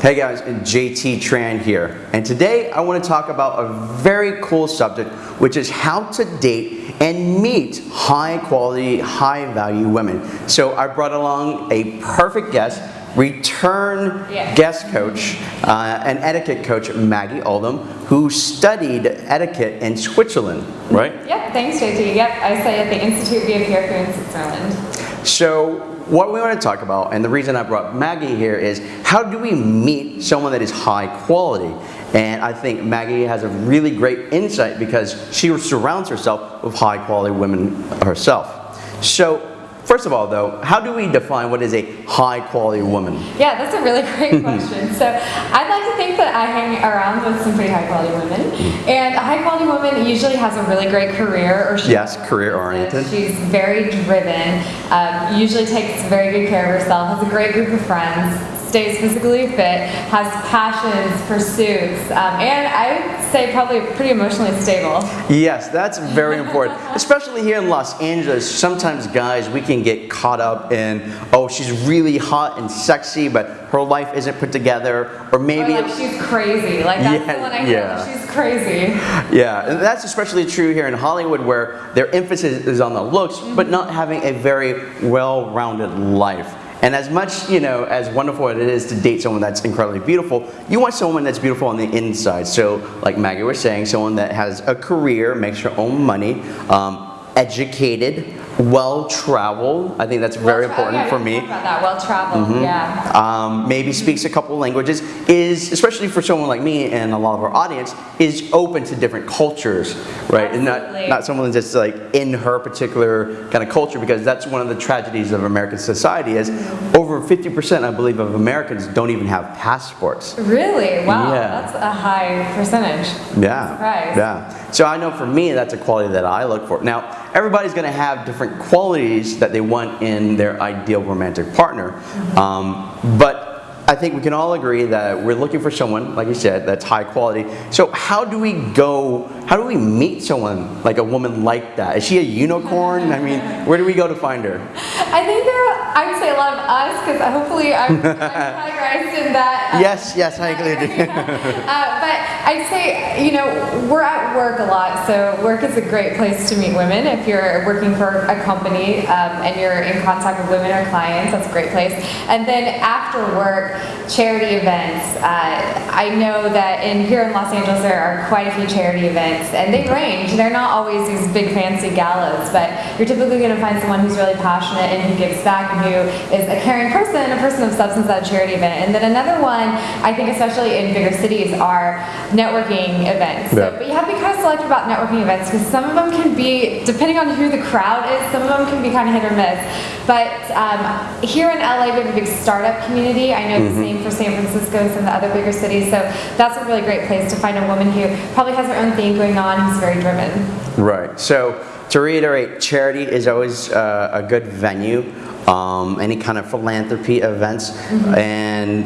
Hey guys, JT Tran here, and today I want to talk about a very cool subject, which is how to date and meet high quality, high value women. So I brought along a perfect guest, return Yeah. guest coach uh, and etiquette coach, Maggie Oldham, who studied etiquette in Switzerland, right? Yep, thanks JT. Yep, I study at the Institute Villa Pierrefeu in Switzerland. So what we want to talk about, and the reason I brought Maggie here is how do we meet someone that is high quality? And I think Maggie has a really great insight because she surrounds herself with high quality women herself. So first of all though, how do we define what is a high quality woman? Yeah, that's a really great question. So I'd like to think that I hang around with some pretty high quality women. And a high quality woman usually has a really great career or she Yes, career oriented. She's very driven, um, usually takes very good care of herself, has a great group of friends, stays physically fit, has passions, pursuits, um, and I'd say probably pretty emotionally stable. Yes, that's very important. Especially here in Los Angeles, sometimes guys, we can get caught up in, oh, she's really hot and sexy, but her life isn't put together, or Or maybe like she's crazy. Like that's Yeah, the one I yeah. feel. She's crazy. Yeah, and that's especially true here in Hollywood where their emphasis is on the looks, but not having a very well-rounded life. And as much, you know, as wonderful as it is to date someone that's incredibly beautiful, you want someone that's beautiful on the inside. So, like Maggie was saying, someone that has a career, makes her own money, um, educated, well-traveled. I think that's very Well important yeah, for me. About that, well traveled. Yeah. um, maybe speaks a couple languages, is, especially for someone like me and a lot of our audience, is open to different cultures, right? And not, not someone that's like in her particular kind of culture, because that's one of the tragedies of American society is over 50%, I believe, of Americans don't even have passports. Really? Wow. Yeah. That's a high percentage. Yeah. Surprise. Yeah. So I know for me, that's a quality that I look for. Now, everybody's going to have different qualities that they want in their ideal romantic partner. Um, but I think we can all agree that we're looking for someone, like you said, that's high quality. So how do we go, how do we meet someone like a woman like that? Is she a unicorn? I mean, where do we go to find her? I think there are, I would say a lot of us, because hopefully I'm, I'm categorized in that. uh, Yes, yes, I agree. uh, but I'd say, you know, we're at work a lot, so work is a great place to meet women. If you're working for a company um, and you're in contact with women or clients, that's a great place. And then after work, charity events. Uh, I know that in here in Los Angeles there are quite a few charity events, and they range. They're not always these big fancy galas, but you're typically going to find someone who's really passionate and who gives back and who is a caring person, a person of substance at a charity event. And then another one, I think especially in bigger cities, are networking events. So- Yeah. but you have to be kind of selective about networking events because some of them can be, depending on who the crowd is, some of them can be kind of hit or miss. But um, here in LA, we have a big startup community. I know the same for San Francisco and some of the other bigger cities. So that's a really great place to find a woman who probably has her own thing going on, who's very driven. Right. So to reiterate, charity is always uh, a good venue. Um, any kind of philanthropy events and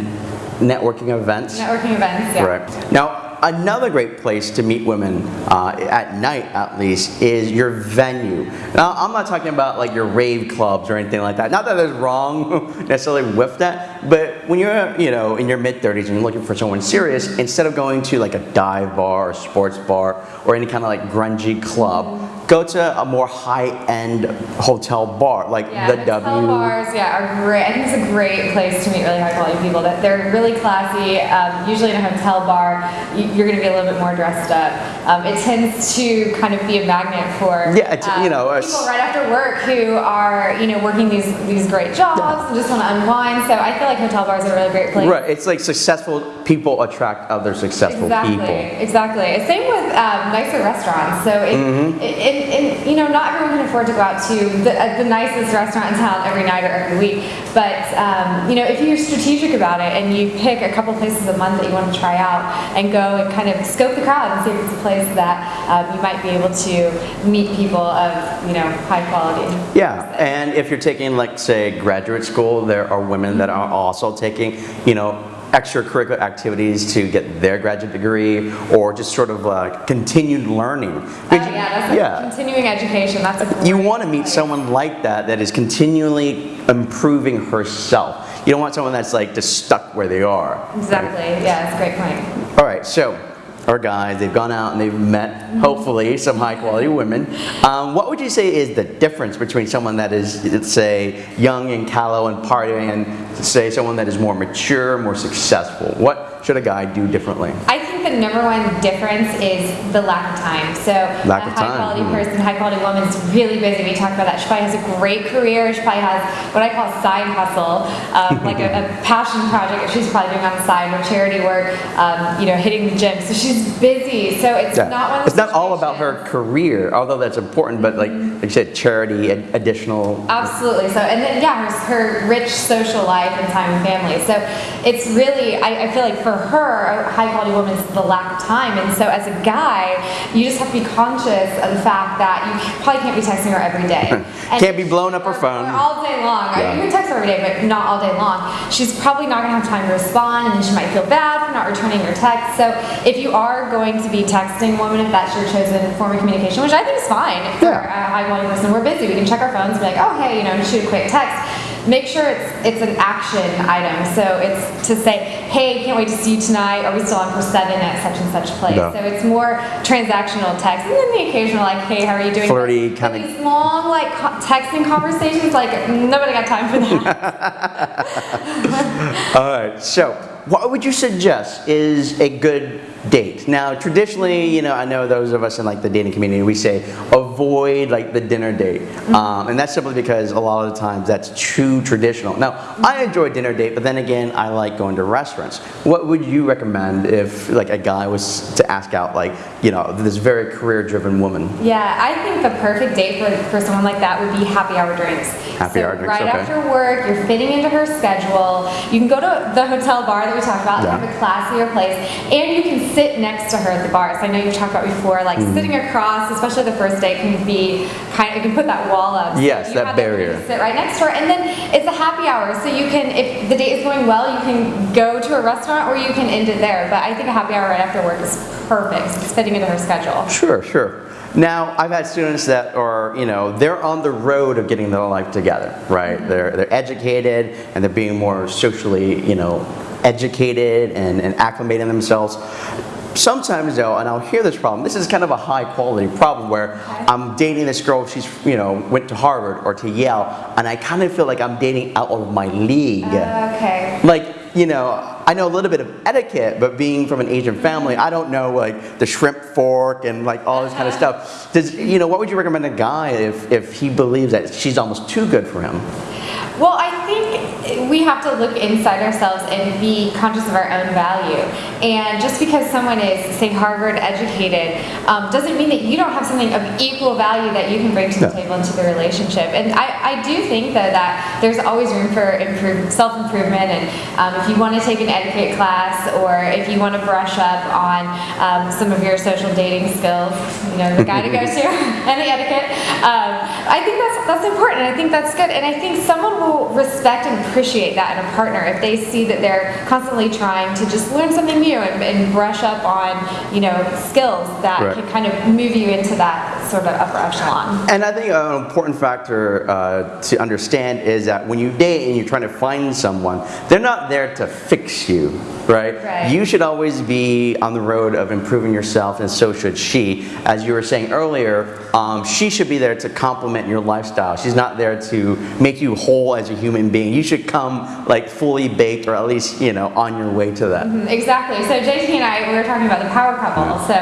networking events. Networking events, yeah. Right. Now, another great place to meet women, uh, at night at least, is your venue. Now, I'm not talking about like your rave clubs or anything like that. Not that there's wrong necessarily with that, but when you're, you know, in your mid 30s and you're looking for someone serious, instead of going to like a dive bar or sports bar or any kind of like grungy club, go to a more high-end hotel bar like Yeah, the hotel W. bars, yeah, are great. I think it's a great place to meet really high quality people. That they're really classy. Um, usually in a hotel bar, you- you're going to be a little bit more dressed up. Um, it tends to kind of be a magnet for Yeah, it's, you um, know, people right after work who are you know working these these great jobs and just want to unwind. So I feel like hotel bars are a really great place. Right, it's like successful people attract other successful Exactly, people. exactly. Exactly. Same with um, nicer restaurants. So, it, Mm-hmm. it, it, it- you know, not everyone can afford to go out to the, uh, the nicest restaurant in town every night or every week. But, um, you know, if you're strategic about it and you pick a couple places a month that you want to try out and go and kind of scope the crowd and see if it's a place that um, you might be able to meet people of, you know, high quality. Yeah, and if you're taking, like, say, graduate school, there are women that are also taking, you know, extracurricular activities to get their graduate degree or just sort of uh, continued learning. Oh, yeah, that's yeah. continuing education. That's a You want to meet someone like that that is continually improving herself. You don't want someone that's like just stuck where they are. Exactly. Yeah, it's a great point. All right, so our guys, they've gone out and they've met, hopefully, some high quality women. Um, what would you say is the difference between someone that is, let's say, young and callow and partying, and say someone that is more mature, more successful? What should a guy do differently? Think the number one difference is the lack of time. So Lack a of time, high quality hmm. person, high quality woman is really busy. We talked about that. She probably has a great career. She probably has what I call side hustle, um, like a, a passion project that she's probably doing on the side or charity work, um, you know, hitting the gym. So she's busy. So it's Yeah. not one of It's not all about her career, although that's important, but like, like you said, charity, and additional. Absolutely. So, and then yeah, her, her rich social life and time with family. So, it's really I, I feel like for her, a high quality woman is the lack of time. And so, as a guy, you just have to be conscious of the fact that you probably can't be texting her every day. And- Can't be blowing up her phone. all day long. I Yeah. mean, you can text her every day, but not all day long. She's probably not going to have time to respond, and then she might feel bad for not returning your text. So, if you are going to be texting a woman, if that's your chosen form of communication, which I think is fine for Yeah. a high quality person, we're busy. We can check our phones, and be like, oh hey, you know, shoot a quick text. Make sure it's it's an action item. So it's to say, hey, can't wait to see you tonight. Are we still on for seven at such and such place? Yeah. So it's more transactional text, and then the occasional like, hey, how are you doing? Flirty But kinda- These long like texting conversations, like nobody got time for that. All right, so what would you suggest is a good date? Now, traditionally, you know, I know those of us in like the dating community, we say avoid like the dinner date, um, and that's simply because a lot of the times that's too traditional. Now, I enjoy dinner date, but then again, I like going to restaurants. What would you recommend if like a guy was to ask out like you know this very career-driven woman? Yeah, I think the perfect date for, for someone like that would be happy hour drinks. Happy so hour drinks, Right okay. after work, you're fitting into her schedule. You can go to the hotel bar that we talked about, Yeah. have a classier place, and you can sit next to her at the bar. So I know you've talked about before, like Mm-hmm. sitting across, especially the first date, can be kind of, it can put that wall up. So Yes, that barrier. Sit right next to her, and then it's a happy hour, so you can, if the date is going well, you can go to a restaurant or you can end it there. But I think a happy hour right after work is perfect. It's fitting into her schedule. Sure, sure. Now, I've had students that are, you know, they're on the road of getting their life together, right? They're, they're educated and they're being more socially, you know, educated and, and acclimating themselves. Sometimes though, and I'll hear this problem, this is kind of a high quality problem where I'm dating this girl, she's, you know, went to Harvard or to Yale, and I kind of feel like I'm dating out of my league. Okay. Like, you know, I know a little bit of etiquette, but being from an Asian family, I don't know like the shrimp fork and like all this kind of uh-huh. stuff. Does you know what would you recommend a guy if if he believes that she's almost too good for him? Well, I we have to look inside ourselves and be conscious of our own value. And just because someone is, say, Harvard educated, um, doesn't mean that you don't have something of equal value that you can bring to the Yeah. table into the relationship. And I, I do think though that there's always room for improve, self-improvement. And um, if you want to take an etiquette class or if you want to brush up on um, some of your social dating skills, you know, the guy to go to and the etiquette. Um, I think that's that's important. I think that's good. And I think someone will respect and appreciate that in a partner if they see that they're constantly trying to just learn something new and, and brush up on, you know, skills that Right. can kind of move you into that sort of upper echelon. And I think an important factor uh, to understand is that when you date and you're trying to find someone, they're not there to fix you, right? Right. You should always be on the road of improving yourself, and so should she. As you were saying earlier, um, she should be there to complement your lifestyle. She's not there to make you whole as a human being. You should come like fully baked, or at least you know on your way to that. Mm, Exactly. So JT and I, we were talking about the power couple. So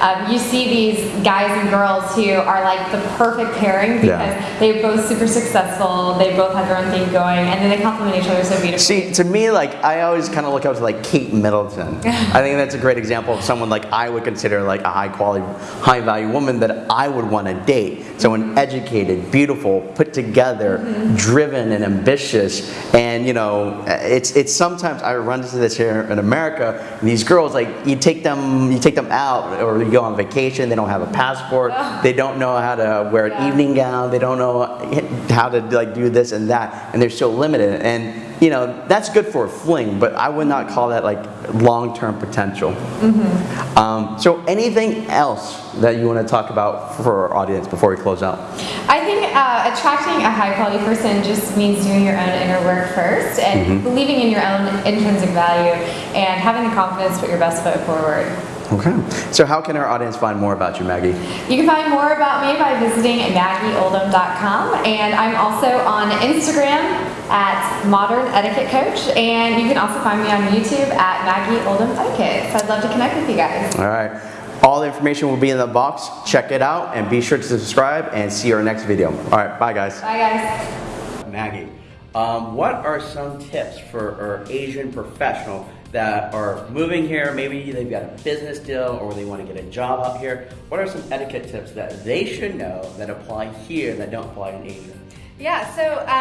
um, you see these guys and girls who are like the perfect pairing because Yeah. they're both super successful. They both have their own thing going, and then they complement each other so beautifully. See, to me, like I always kind of look up to like Kate Middleton. I think that's a great example of someone like I would consider like a high quality, high value woman that I would want to date. Someone educated, beautiful, put together, driven, and ambitious. And you know, it's it's sometimes I run into this here in America. These girls, like you take them, you take them out, or you go on vacation. They don't have a passport. They don't know how to wear an Yeah. evening gown. They don't know how to like do this and that, and they're so limited. And you know, that's good for a fling, but I would not call that like long-term potential. Um, so anything else that you want to talk about for our audience before we close out? I think uh, attracting a high quality person just means doing your own inner work first and believing in your own intrinsic value and having the confidence to put your best foot forward. Okay. So how can our audience find more about you, Maggie? You can find more about me by visiting maggieoldham.com and I'm also on Instagram at Modern Etiquette Coach and you can also find me on YouTube at Maggie Oldham Etiquette. So I'd love to connect with you guys. All right. All the information will be in the box. Check it out and be sure to subscribe and see our next video. All right. Bye, guys. Bye guys. Maggie, um, what are some tips for our Asian professional that are moving here? Maybe they've got a business deal or they want to get a job out here. What are some etiquette tips that they should know that apply here that don't apply in Asia? Yeah, so